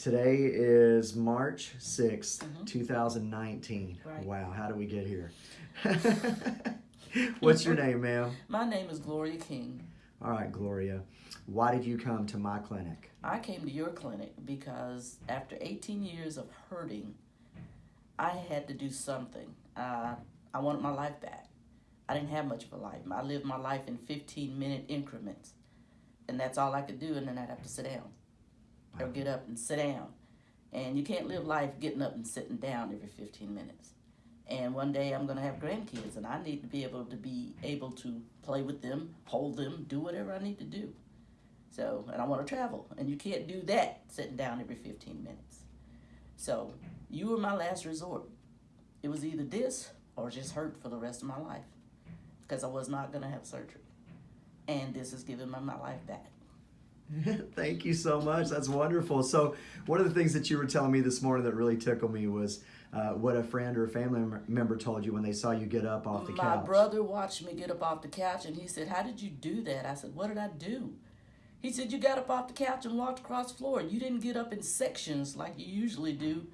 Today is March 6th, Mhm. 2019. Right. Wow, how do we get here? What's your name, ma'am? My name is Gloria King. All right, Gloria. Why did you come to my clinic? I came to your clinic because after 18 years of hurting, I had to do something. Uh, I wanted my life back. I didn't have much of a life. I lived my life in 15 minute increments. And that's all I could do, and then I'd have to sit down or get up and sit down. And you can't live life getting up and sitting down every 15 minutes. And one day I'm going to have grandkids, and I need to be able to be able to play with them, hold them, do whatever I need to do. So, and I want to travel, and you can't do that sitting down every 15 minutes. So, you were my last resort. It was either this or just hurt for the rest of my life because I was not going to have surgery. And this is giving me my life back. Thank you so much. That's wonderful. So, one of the things that you were telling me this morning that really tickled me was uh, what a friend or a family member told you when they saw you get up off the my couch. My brother watched me get up off the couch and he said, How did you do that? I said, What did I do? He said, You got up off the couch and walked across the floor. You didn't get up in sections like you usually do.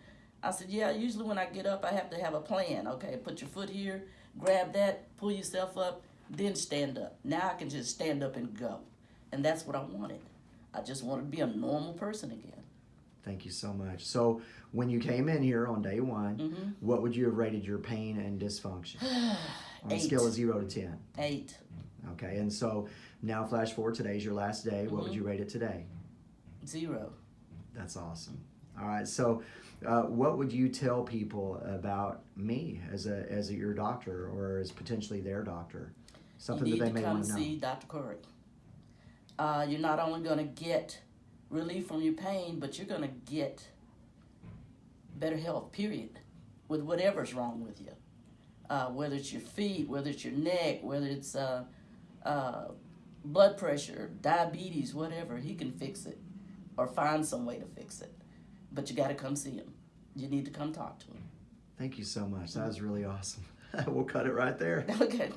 I said, Yeah, usually when I get up, I have to have a plan. Okay, put your foot here, grab that, pull yourself up, then stand up. Now I can just stand up and go. And that's what I wanted. I just wanted to be a normal person again. Thank you so much. So, when you came in here on day one, Mhm. what would you have rated your pain and dysfunction on a scale of zero to ten? Eight, Okay, and so now flash forward. Today's your last day. What would Mhm. you rate it today? zero. That's awesome. All right, so uh, what would you tell people about me as a as a, your doctor or as potentially their doctor? Something that they may want to know. see Dr. Curry. Uh, you're not only going to get relief from your pain, but you're going to get better health, period, with whatever's wrong with you. Uh, whether it's your feet, whether it's your neck, whether it's uh, uh, blood pressure, diabetes, whatever, he can fix it or find some way to fix it. But you got to come see him. You need to come talk to him. Thank you so much. That was really awesome. we'll cut it right there. Okay.